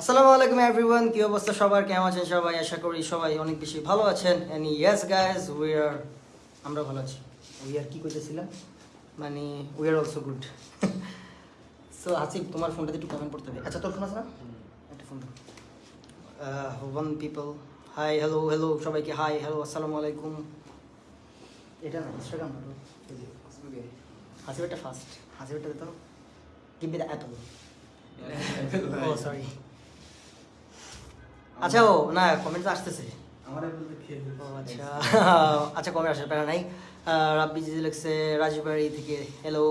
আসসালামু আলাইকুম এভরিওয়ান কি অবস্থা সবার? কেমন আছেন সবাই? আশা করি সবাই অনেক বেশি ভালো আছেন। And yes guys we are আমরা ভালো আছি। উই আর কি করতেছিলাম মানে we are also good so Asif তোমার ফোনটাতে একটু কমেন্ট করতে হবে। আচ্ছা তোর ফোন আছে না? একটা ফোন দাও। One people hi hello hello সবাইকে হাই হ্যালো আসসালামু আলাইকুম। এটা না ইনস্টাগ্রাম হাসিবেরটা ফার্স্ট হাসিবেরটা তো গিভ মি দ্য অ্যাপল ও সরি আচ্ছা ও না কমেন্ট আসতেছে। আচ্ছা আচ্ছা কমেন্ট আসে প্যারা নাই। রাব্বি জিজি লিখছে রাজবাড়ি থেকে হ্যালো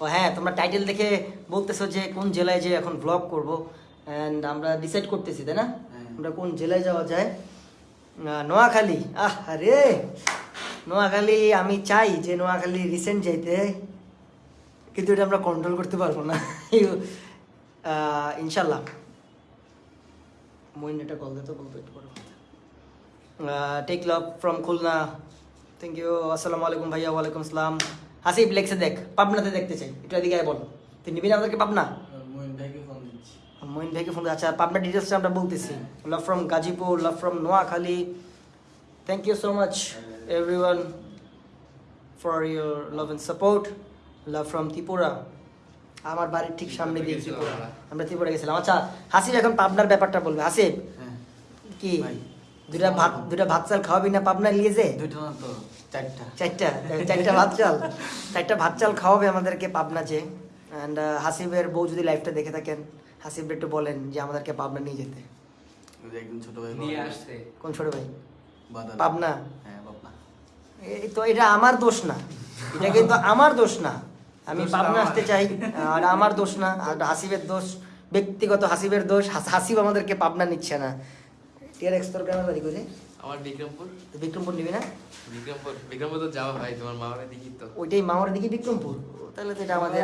ও হ্যাঁ তোমরা টাইটেল দেখে বলতেছো যে কোন জেলায় যে এখন ব্লগ করব। অ্যান্ড আমরা ডিসাইড করতেছি তাই না? হ্যাঁ। আমরা কোন জেলায় যাওয়া যায়? নোয়াখালী। আহ আরে! নোয়াখালী আমি চাই যে নোয়াখালী রিসেন্ট যাইতে কিন্তু এটা আমরা কন্ট্রোল করতে পারব না। ইনশাল্লাহ। মইন এটা কল দিতে বলতো একটু পরে take love from Khulna. Thank you আসসালামু আলাইকুম ভাইয়া ওয়ালাইকুম আসসালাম। হাসিব লেখছে দেখ পাবনাতে দেখতে চাই। একটু এদিকে আয় বল। তুই নিবি না আমাদেরকে পাবনা? মইন ভাইকে ফোন আচ্ছা পাবনা ডিটেলসটা আমরা বলতেছি। Love from Gazipur love from Noakhali. Thank you so much everyone for your love and support love from Tripura. আমার বাড়ির ঠিক সামনে দিয়ে ত্রিপুরা। আমরা ত্রিপুরা গেছিলাম। আচ্ছা হাসিব এখন পাবনার ব্যাপারটা বলবে। হাসিব কি? দুটা ভাত দুটা ভাত চাল খাওয়াবি না পাবনা নিয়ে যে না তো চারটা। চারটা? চারটা ভাত চাল চারটা ভাত চাল খাওয়াবে আমাদেরকে পাবনা যে অ্যান্ড হাসিবের বউ যদি লাইফটা দেখে থাকেন হাসিব একটু বলেন যে আমাদেরকে পাবনা নিয়ে যেতে। একদিন ছোট ভাই নিয়ে আসছে। কোন ছোট ভাই? পাবনা? হ্যাঁ পাবনা। এই তো এটা আমার দোষ না। এটা কিন্তু আমার দোষ না। আমি পাবনা আসতে চাই আর আমার দোষ না আর হাসিবের দোষ ব্যক্তিগত হাসিবের দোষ হাসিব আমাদেরকে পাবনা নিচ্ছে না। টিয়ার গ্রামের বাড়ি করে আমার বিক্রমপুর। বিক্রমপুর নিবি না? বিক্রমপুর বিক্রমপুর তো যাওয়া ভাই তোমার মামারে দেখি তো। ওইটাই মামার দিকে বিক্রমপুর? তাহলে তো এটা আমাদের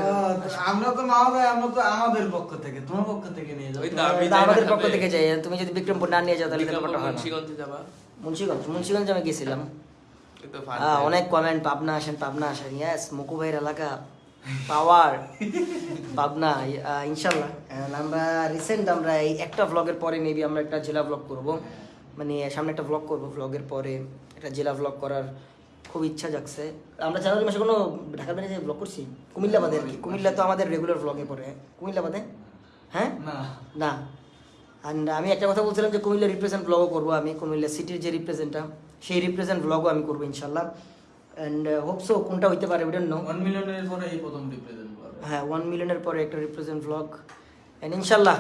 আমরা তো মা আমরা তো আমাদের পক্ষ থেকে তোমার পক্ষ থেকে নিয়ে যাও ওই তো তাহলে আমি তো যাই না আমাদের পক্ষ থেকে যাই তুমি যদি বিক্রমপুর না নিয়ে যাও তাহলে ব্যাপারটা হয় মুন্সিগঞ্জে যাবা? মুন্সিগঞ্জ মুন্সিগঞ্জ আমি গেছিলাম। অনেক কমেন্ট পাবনা আসেন পাবনা আসেন। ইয়াস মুকু ভাইয়ের এলাকা পাওয়ার পাবনা ইনশাল্লাহ আমরা রিসেন্ট আমরা এই একটা ভ্লগের পরে মেবি আমরা একটা জেলা ভ্লগ করব। মানে সামনে একটা ভ্লগ করব ভ্লগের পরে। একটা জেলা ভ্লগ করার খুব ইচ্ছা জাগছে। আমরা জানুয়ারি মাসে কোনো ঢাকার বাইরে যে ভ্লগ করছি? কুমিল্লা বাদে আর কি। কুমিল্লা তো আমাদের রেগুলার ভ্লগে পড়ে। কুমিল্লা বাদে হ্যাঁ? না। না। অ্যান্ড আমি একটা কথা বলছিলাম যে কুমিল্লা রিপ্রেজেন্ট ব্লগও করব আমি। কুমিল্লা সিটির যে রিপ্রেজেন্টটা সেই রিপ্রেজেন্ট ব্লগও আমি করব ইনশাল্লাহ অ্যান্ড হোপসো কোনটা হইতে পারে উইডেন নো ওয়ান মিলিয়নের পরে এই প্রথম রিপ্রেজেন্ট হ্যাঁ ওয়ান মিলিয়নের পরে একটা রিপ্রেজেন্ট ব্লগ অ্যান্ড ইনশাল্লাহ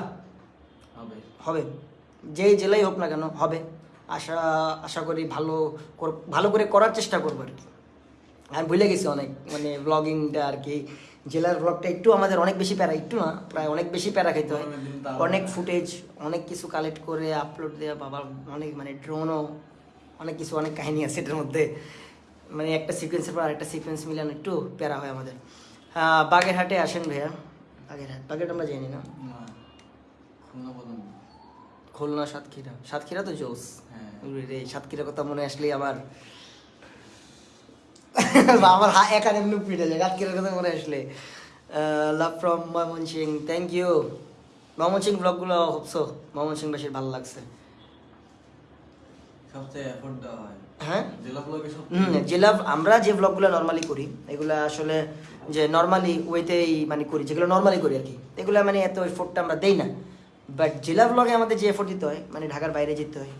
হবে। হবে। যেই জেলাই হোক না কেন হবে। আশা আশা করি ভালো ভালো করে করার চেষ্টা করব আর কি। আমি ভুলে গেছি অনেক মানে ব্লগিংটা আর কি। জেলার ব্লগটা একটু আমাদের অনেক বেশি প্যারা একটু না প্রায় অনেক বেশি প্যারা খেতে হয়। অনেক ফুটেজ অনেক কিছু কালেক্ট করে আপলোড দেওয়া বাবা অনেক মানে ড্রোনও অনেক কিছু অনেক কাহিনী আছে এটার মধ্যে। মানে একটা সিকোয়েন্সের পর আরেকটা সিকোয়েন্স মিলানো একটু প্যারা হয় আমাদের। বাগেরহাটে আসেন ভাইয়া। বাগেরহাট। বাগেরহাট আমরা জানি না। খুলনা সাতক্ষীরা। সাতক্ষীরা তো জোস। হ্যাঁ। রে সাতক্ষীরা কথা মনে আসলেই আমার আমার হা একার এমনি পিটে যায়। সাতক্ষীরার কথা মনে আসলে। Love from Mymensingh thank you Mymensingh ব্লগগুলো হোপসো। ময়মনসিং বেশি ভালো লাগছে। সবচেয়ে এফোর্ট দেওয়া হয়। হ্যাঁ? জেলা আমরা যে ব্লগগুলো নর্মালি করি এগুলো আসলে যে নর্মালি ওয়েতেই মানে করি যেগুলো নর্মালি করি আর কি এগুলো মানে এত এফোর্টটা আমরা দেই না। বাট জেলা ব্লগে আমাদের যে এফোর্ট দিতে হয় মানে ঢাকার বাইরে যেতে হয়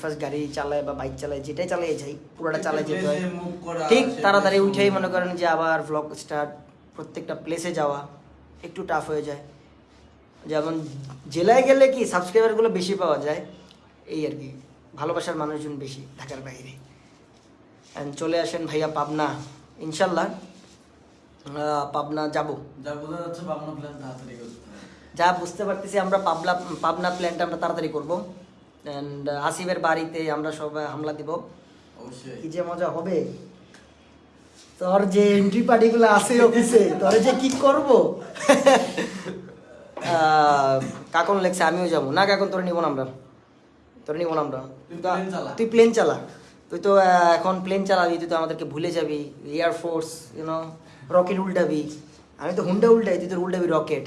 ফার্স্ট গাড়ি চালায় বা বাইক চালায় যেটাই চালিয়ে যাই পুরোটা চালিয়ে যেতে হয়। ঠিক তাড়াতাড়ি উঠেই মনে করেন যে আবার ব্লগ স্টার্ট প্রত্যেকটা প্লেসে যাওয়া একটু টাফ হয়ে যায়। যেমন জেলায় গেলে কি সাবস্ক্রাইবারগুলো বেশি পাওয়া যায় এই আর কি ভালোবাসার মানুষজন বেশি ঢাকার বাইরে। চলে আসেন ভাইয়া পাবনা। ইনশাল্লাহ পাবনা যাব। যা বুঝতে পারতেছি আমরা পাবনা পাবনা প্ল্যানটা আমরা তাড়াতাড়ি করব। অ্যান্ড আসিফের বাড়িতে আমরা সবাই হামলা দিব। কি যে মজা হবে। তোর যে এন্ট্রি পার্টিগুলো আছে অফিসে তোর যে কি করব? কাকন লেগছে আমিও যাব। না কাকন তোর নিব না আমরা। তোর নিব না আমরা। তুই চালা। তুই প্লেন চালা। তুই তো এখন প্লেন চালাবি তুই তো আমাদেরকে ভুলে যাবি। Air force you know rocket উল্টাবি। আমি তো হুন্ডা উল্টাই তুই তোর উল্টাবি রকেট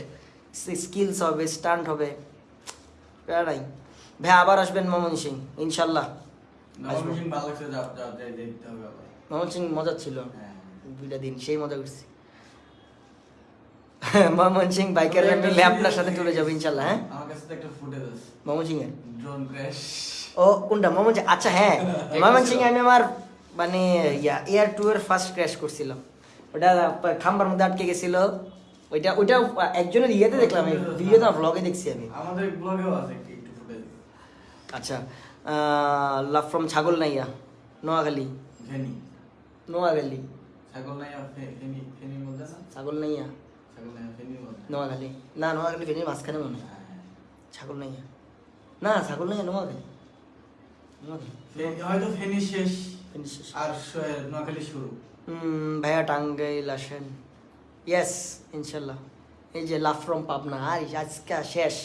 স্কিলস হবে স্টান্ট হবে। প্যারা নাই। ভাই আবার আসবেন মমন সিং ইনশাল্লাহ। মমন সিং মজা ছিল। হ্যাঁ। দুইটা দিন সেই মজা করছি। মমন সিং বাইকের মিলে আপনার সাথে চলে যাব ইনশাল্লাহ হ্যাঁ? আমার কাছে তো একটা ফুটেজ আছে। মমন সিং এর ড্রোন ক্র্যাশ ও কোনটা মমন আচ্ছা হ্যাঁ মমন সিং আমি আমার মানে ইয়া এয়ার টু এর ফার্স্ট ক্র্যাশ করছিলাম ওটা খাম্বার মধ্যে আটকে গেছিল ওইটা ওইটা একজনের ইয়েতে দেখলাম ভিডিও তো ব্লগে দেখছি আমি আমাদের ব্লগেও আছে একটু একটু ফুটেজ আচ্ছা লাভ ফ্রম ছাগল নাইয়া নোয়াখালী ফেনি নোয়াখালী ছাগল নাই আর ফেনি মধ্যে না ছাগল নাইয়া ছাগল নাই ফেনির নোয়াখালী না নোয়াখালী ফেনীর মাঝখানে মনে হ্যাঁ। ছাগল নাইয়া না ছাগল নাইয়া নোয়াখালী। নোয়াখালী। হয়তো ফেনি শেষ। ফেনী শেষ। আর নোয়াখালী শুরু। ভাইয়া টাঙ্গাইল আসেন। ইয়েস ইনশাল্লাহ। এই যে লাভ ফ্রম পাবনা। আর আজকে শেষ।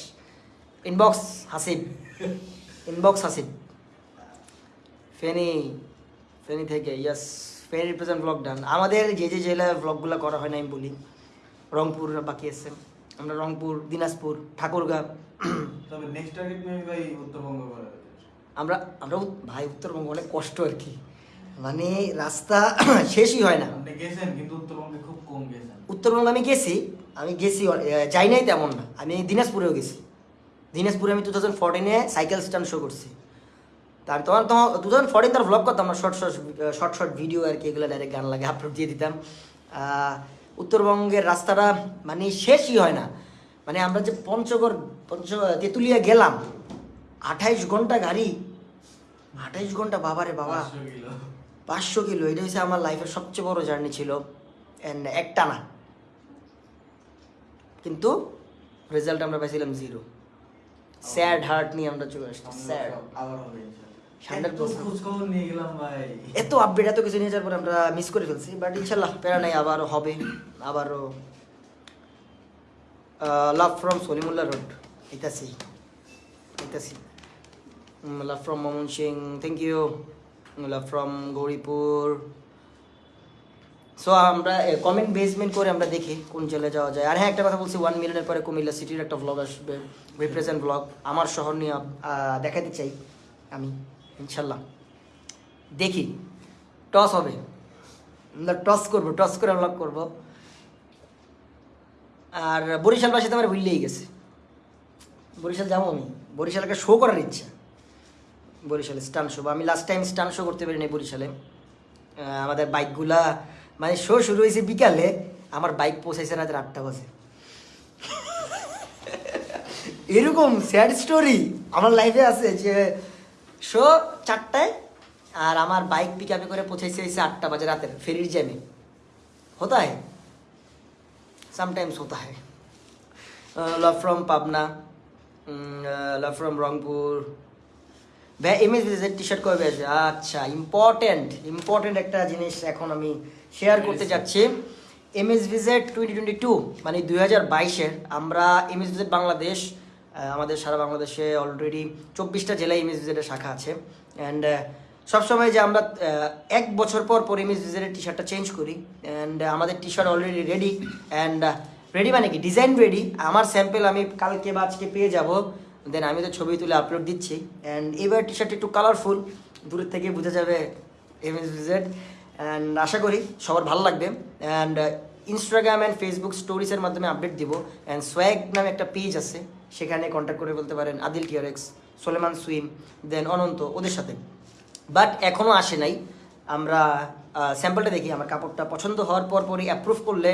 ইনবক্স হাসিব। ইনবক্স হাসিব। ফেনি ফেনি থেকে yes Feni represent blog done আমাদের যে যে জেলায় ব্লগগুলো করা হয় না আমি বলি। রংপুর বাকি আছে আমরা রংপুর দিনাজপুর ঠাকুরগাঁ তবে নেক্সট টার্গেট মেবি ভাই উত্তরবঙ্গ করা আমরা আমরা ভাই উত্তরবঙ্গ অনেক কষ্ট আর কি। মানে রাস্তা শেষই হয় না। আপনি গেছেন কিন্তু উত্তরবঙ্গে খুব কম গেছেন। উত্তরবঙ্গ আমি গেছি আমি গেছি যাই নাই তেমন না। আমি দিনাজপুরেও গেছি। দিনাজপুরে আমি টু থাউজেন্ড ফোরটিনে সাইকেল স্ট্যান্ড শো করছি। তার তখন তখন টু থাউজেন্ড ফোরটিন তার ভ্লগ করতাম না short short short short video আর কি এগুলো ডাইরেক্ট গান লাগে আপলোড দিয়ে দিতাম। উত্তরবঙ্গের রাস্তাটা মানে শেষই হয় না। মানে আমরা যে পঞ্চগড় পঞ্চ তেঁতুলিয়া গেলাম আঠাইশ ঘণ্টা গাড়ি। আঠাইশ ঘণ্টা বাবারে বাবা। 500 কিলো। পাঁচশো কিলো এটা হচ্ছে আমার লাইফের সবচেয়ে বড় জার্নি ছিল। অ্যান্ড একটা না কিন্তু রেজাল্ট আমরা পাইছিলাম জিরো স্যাড হার্ট নিয়ে আমরা চলে আসছি স্যাড সব আবার হবে ইনশাআল্লাহ। 100% এত নিয়ে এত আপডেট এত কিছু নিয়ে যাওয়ার পরে আমরা মিস করে ফেলছি বাট ইনশাল্লাহ প্যারা নাই আবারও হবে আবারও লাভ ফ্রম সলিমুল্লাহ রোড ইতাসি ইতাসি love from Mymensingh thank you love from Gouripur. So আমরা কমেন্ট বেসমেন্ট করে আমরা দেখি কোন জেলায় যাওয়া যায়। আর হ্যাঁ একটা কথা বলছি ওয়ান মিলিয়নের পরে কুমিল্লা সিটির একটা ব্লগ আসবে। রিপ্রেজেন্ট ব্লগ আমার শহর নিয়ে দেখাতে চাই আমি, ইনশাল্লাহ। দেখি টস হবে। আমরা টস করব টস করে ভ্লগ করব। আর বরিশালবাসী তো আমার ভুললেই গেছে। বরিশাল যাব আমি। বরিশালকে শো করার ইচ্ছা। বরিশালে স্টান শো আমি লাস্ট টাইম স্টান শো করতে পারিনি বরিশালে। আমাদের বাইকগুলা মানে শো শুরু হয়েছে বিকালে, আমার বাইক পৌঁছাইছে রাতের আটটা বাজে। এরকম স্যাড স্টোরি আমার লাইফে আছে যে শো চারটায়, আর আমার বাইক পিক আপে করে পৌঁছাইছে আটটা বাজে রাতের, ফেরির জ্যামে হতায় समटाइम्स होता है love from Pabna love from Rangpur ভাই এমএস ভিজের টি শার্ট কবে আসবে আচ্ছা ইম্পর্টেন্ট ইম্পর্টেন্ট একটা জিনিস এখন আমি শেয়ার করতে যাচ্ছি MS visit twenty twenty two মানে দুই হাজার বাইশের আমরা এমএস ভিজেট বাংলাদেশ আহ, আমাদের সারা বাংলাদেশে অলরেডি চব্বিশটা জেলায় এমএস ভিজেটের শাখা আছে অ্যান্ড সবসময় যে আমরা এক বছর পর পর এমএস ভিজেটের টি শার্টটা চেঞ্জ করি অ্যান্ড আমাদের T shirt already ready and ready মানে কি? ডিজাইন রেডি আমার স্যাম্পেল আমি কালকে বা আজকে পেয়ে যাব দেন আমি তো ছবি তুলে আপলোড দিচ্ছি অ্যান্ড এবার টি শার্ট একটু কালারফুল দূরের থেকে বোঝা যাবে এম এস ভিজেড অ্যান্ড আশা করি সবার ভালো লাগবে অ্যান্ড ইনস্টাগ্রাম অ্যান্ড ফেসবুক স্টোরিজের মাধ্যমে আপডেট দিব অ্যান্ড সোয়াগ নামে একটা পেজ আছে, সেখানে কন্ট্যাক্ট করে বলতে পারেন আদিল টিয়ারেক্স সোলেমান সুইম দেন অনন্ত, ওদের সাথে। বাট এখনও আসে নাই। আমরা স্যাম্পলটা দেখি। আমার কাপড়টা পছন্দ হওয়ার পর পরই অ্যাপ্রুভ করলে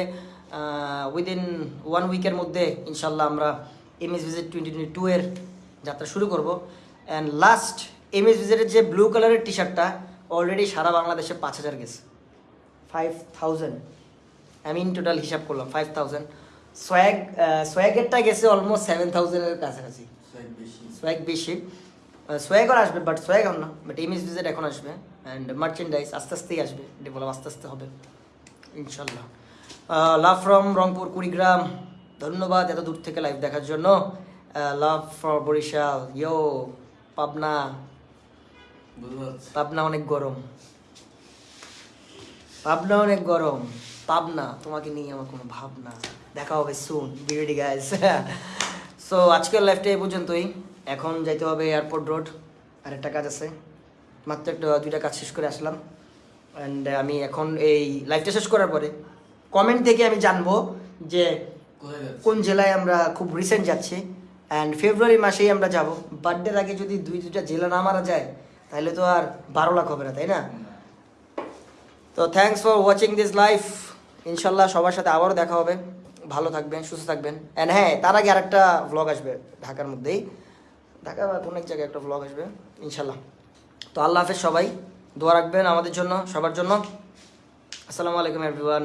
উইদিন ওয়ান উইকের মধ্যে ইনশাল্লাহ আমরা M S visit twenty twenty two এর যাত্রা শুরু করব। অ্যান্ড লাস্ট এম এস ভিজিটের যে ব্লু কালারের টি শার্টটা অলরেডি সারা বাংলাদেশে পাঁচ হাজার গেছে। ফাইভ থাউজেন্ড আমি ইন টোটাল হিসাব করলাম ফাইভ থাউজেন্ড সোয়াগ সোয়াগেরটা গেছে অলমোস্ট সেভেন থাউজেন্ডের কাছাকাছি। সোয়াগ বেশি। সোয়াগর আসবে বাট সোয়াগ না বাট এমএস ভিজিট এখন আসবে অ্যান্ড মার্চেন্ডাইজ আস্তে আস্তেই আসবে ডেভেলপ আস্তে আস্তে হবে ইনশাল্লাহ। লাভ ফ্রম রংপুর কুড়িগ্রাম ধন্যবাদ এত দূর থেকে লাইভ দেখার জন্য। Love for Barishal yo Pabna. Pabna অনেক গরম। পাবনা অনেক গরম। পাবনা তোমাকে নিয়ে আমার কোনো ভাবনা। দেখা হবে সুন বিরেডি গাইস সো আজকের লাইফটা এই পর্যন্তই। এখন যাইতে হবে এয়ারপোর্ট রোড আর একটা কাজ আছে। মাত্র একটা দুইটা কাজ শেষ করে আসলাম। অ্যান্ড আমি এখন এই লাইফটা শেষ করার পরে কমেন্ট থেকে আমি জানব যে কোন জেলায় আমরা খুব রিসেন্ট যাচ্ছি। অ্যান্ড ফেব্রুয়ারি মাসেই আমরা যাব। বার্থডের আগে যদি দুই দুটা জেলা না মারা যায় তাহলে তো আর বারো লাখ হবে না তাই না? তো thanks for watching this life ইনশাল্লাহ সবার সাথে আবারও দেখা হবে। ভালো থাকবেন, সুস্থ থাকবেন। অ্যান্ড হ্যাঁ তার আগে আরেকটা ভ্লগ আসবে ঢাকার মধ্যেই। ঢাকা বা কোনো এক জায়গায় একটা ভ্লগ আসবে ইনশাল্লাহ তো আল্লাহ হাফেজ সবাই, দোয়া রাখবেন আমাদের জন্য, সবার জন্য। আসসালামু আলাইকুম এভরিওয়ান